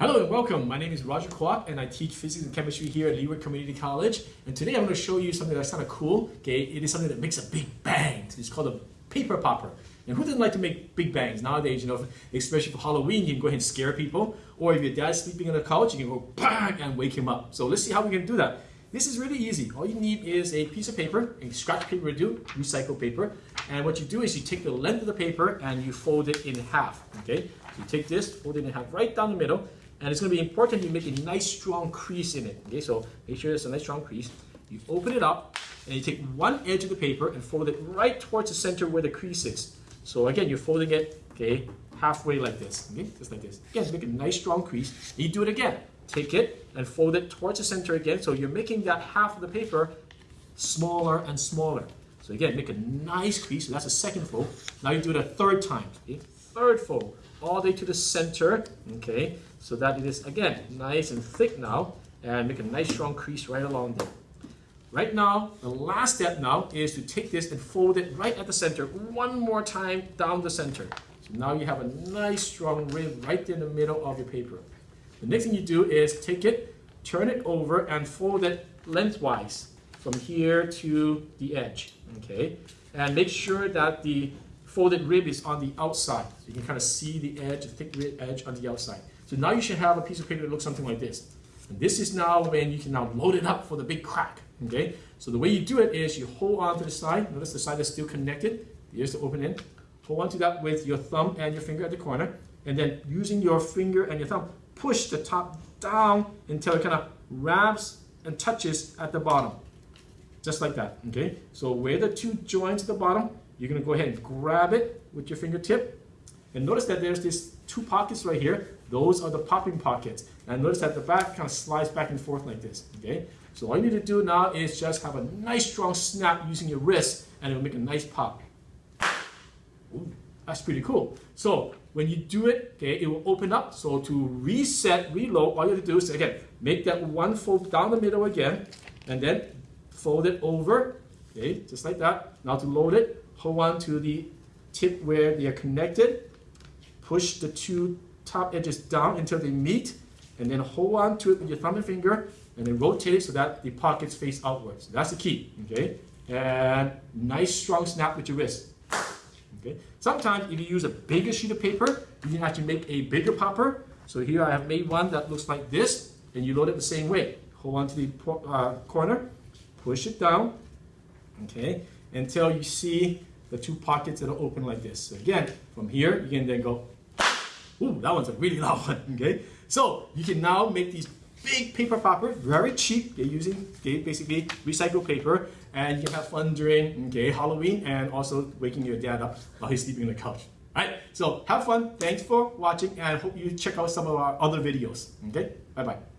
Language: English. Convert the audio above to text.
Hello and welcome. My name is Roger Kwok and I teach physics and chemistry here at Leeward Community College. And today I'm going to show you something that's kind of cool. Okay, it is something that makes a big bang. It's called a paper popper. And who doesn't like to make big bangs nowadays? You know, especially for Halloween, you can go ahead and scare people. Or if your dad's sleeping on the couch, you can go bang and wake him up. So let's see how we can do that. This is really easy. All you need is a piece of paper, a scratch paper would do, recycled paper. And what you do is you take the length of the paper and you fold it in half. Okay, so you take this, fold it in half right down the middle, and it's going to be important you make a nice strong crease in it. Okay, so make sure there's a nice strong crease. You open it up and you take one edge of the paper and fold it right towards the center where the crease is. So again, you're folding it, okay, halfway like this, okay, just like this. Again, make a nice strong crease. You do it again. Take it and fold it towards the center again. So you're making that half of the paper smaller and smaller. So again, make a nice crease. So that's the second fold. Now you do it a third time. Okay? Third fold all the way to the center, okay, so that it is, again, nice and thick now, and make a nice strong crease right along there. Right now, the last step now is to take this and fold it right at the center one more time down the center. So now you have a nice strong rib right in the middle of your paper. The next thing you do is take it, turn it over, and fold it lengthwise from here to the edge, okay? And make sure that the folded rib is on the outside. So you can kind of see the edge, the thick rib edge on the outside. So now you should have a piece of paper that looks something like this. And this is now when you can now load it up for the big crack. Okay, so the way you do it is you hold on to the side. Notice the side is still connected. Here's the open end. Hold on to that with your thumb and your finger at the corner. And then using your finger and your thumb, push the top down until it kind of wraps and touches at the bottom. Just like that, okay? So where the two join at the bottom, you're going to go ahead and grab it with your fingertip. And notice that there's these two pockets right here. Those are the popping pockets. And notice that the back kind of slides back and forth like this. Okay. So all you need to do now is just have a nice strong snap using your wrist and it'll make a nice pop. Ooh, that's pretty cool. So when you do it, okay, it will open up. So to reset, reload, all you have to do is again, make that one fold down the middle again and then fold it over. Okay, just like that. Now to load it, hold on to the tip where they are connected, push the two top edges down until they meet, and then hold on to it with your thumb and finger, and then rotate it so that the pockets face outwards. That's the key, okay? And nice strong snap with your wrist. Okay. Sometimes if you use a bigger sheet of paper, you can actually make a bigger popper. So here I have made one that looks like this, and you load it the same way. Hold on to the uh, corner, push it down, okay, until you see the two pockets that are open like this. So again, from here, you can then go, ooh, that one's a really loud one, okay? So you can now make these big paper poppers, very cheap. They're using basically recycled paper, and you can have fun during okay, Halloween and also waking your dad up while he's sleeping on the couch. Alright, so have fun. Thanks for watching, and I hope you check out some of our other videos. Okay, bye bye.